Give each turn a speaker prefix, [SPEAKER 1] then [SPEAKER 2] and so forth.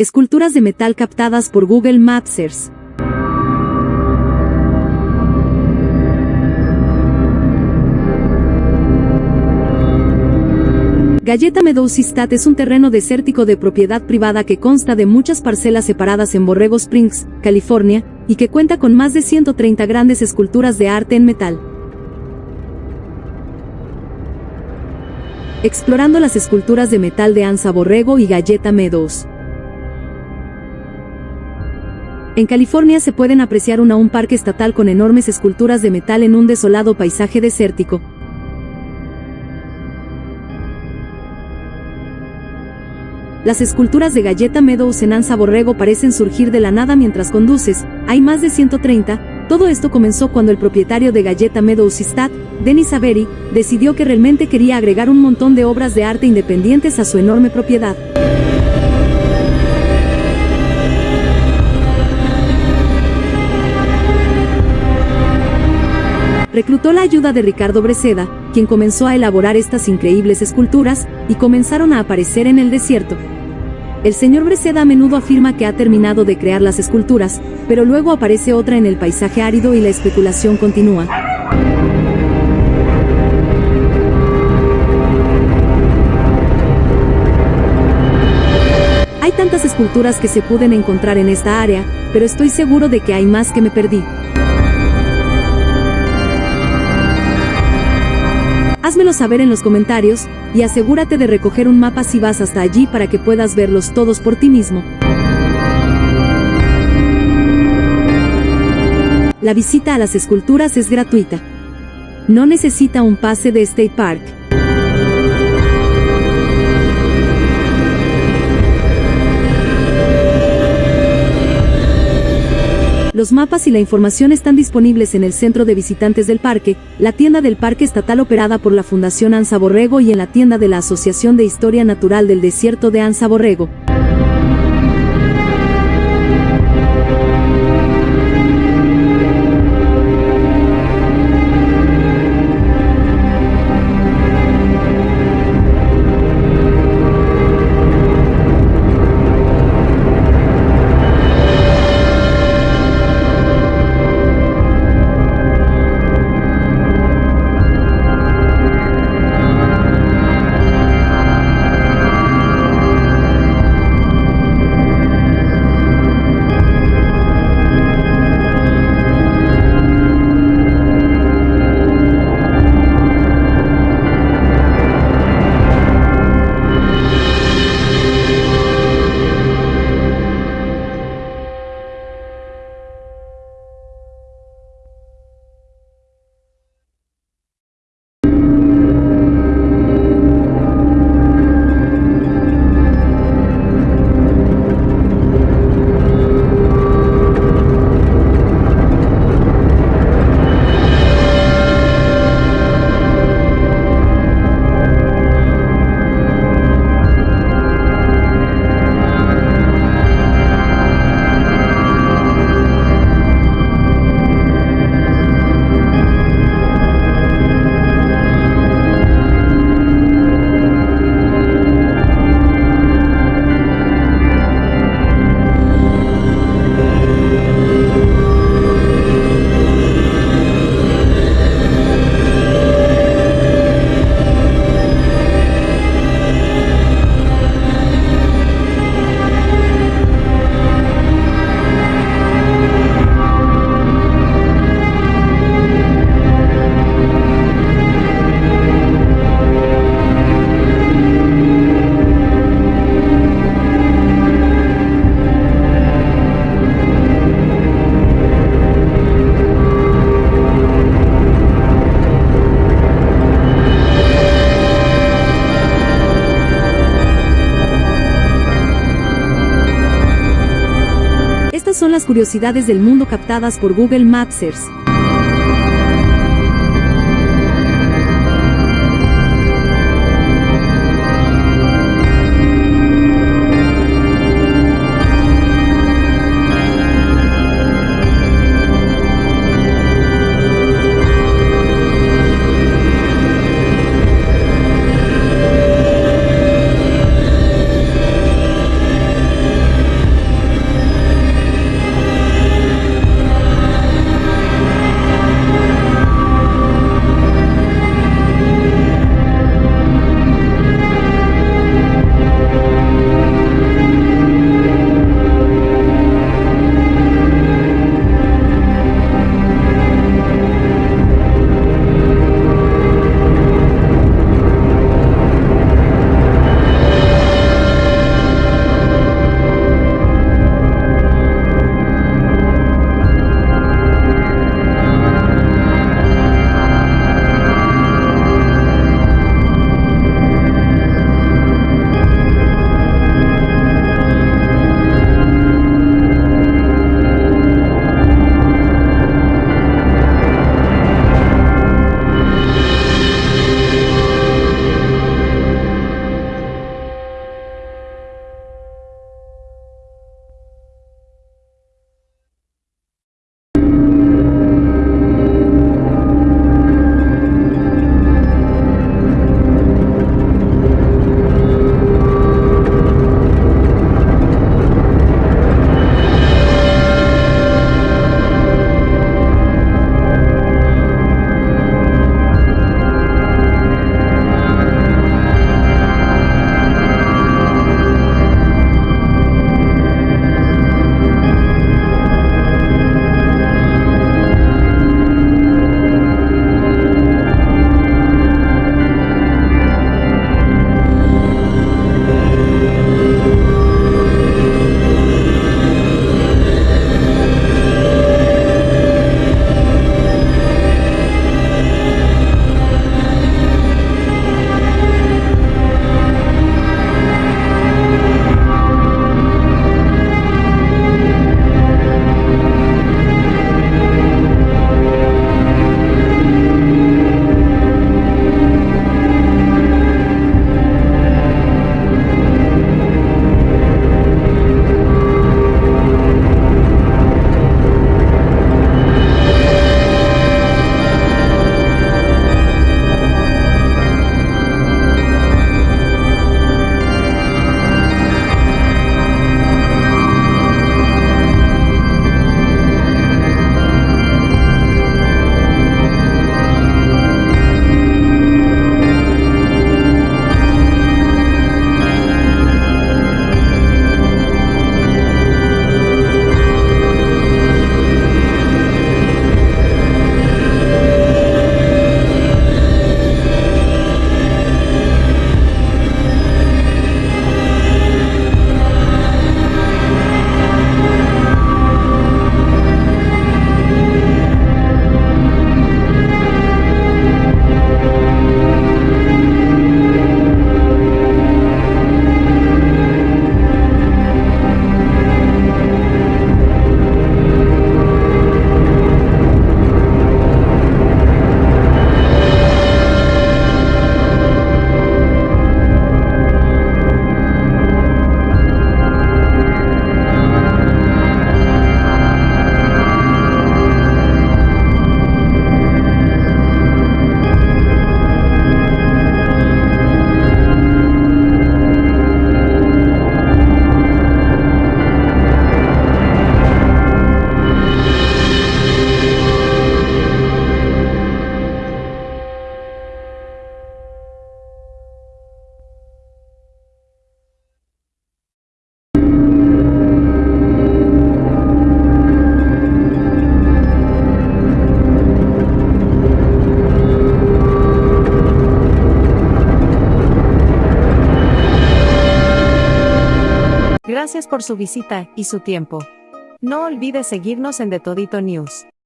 [SPEAKER 1] Esculturas de metal captadas por Google Maps Galleta Meadowsistat es un terreno desértico de propiedad privada que consta de muchas parcelas separadas en Borrego Springs, California, y que cuenta con más de 130 grandes esculturas de arte en metal. Explorando las esculturas de metal de Ansa Borrego y Galleta Meadows. En California se pueden apreciar un parque estatal con enormes esculturas de metal en un desolado paisaje desértico. Las esculturas de Galleta Meadows en Ansa Borrego parecen surgir de la nada mientras conduces, hay más de 130, todo esto comenzó cuando el propietario de Galleta Meadows Istat, Denis Avery, decidió que realmente quería agregar un montón de obras de arte independientes a su enorme propiedad. Reclutó la ayuda de Ricardo Breceda, quien comenzó a elaborar estas increíbles esculturas, y comenzaron a aparecer en el desierto. El señor Breceda a menudo afirma que ha terminado de crear las esculturas, pero luego aparece otra en el paisaje árido y la especulación continúa. Hay tantas esculturas que se pueden encontrar en esta área, pero estoy seguro de que hay más que me perdí. Házmelo saber en los comentarios, y asegúrate de recoger un mapa si vas hasta allí para que puedas verlos todos por ti mismo. La visita a las esculturas es gratuita. No necesita un pase de State Park. Los mapas y la información están disponibles en el centro de visitantes del parque, la tienda del parque estatal operada por la Fundación Ansa Borrego y en la tienda de la Asociación de Historia Natural del Desierto de Ansa Borrego. Curiosidades del mundo captadas por Google Mapsers. you.
[SPEAKER 2] Gracias por su visita y su tiempo. No olvide seguirnos en The Todito News.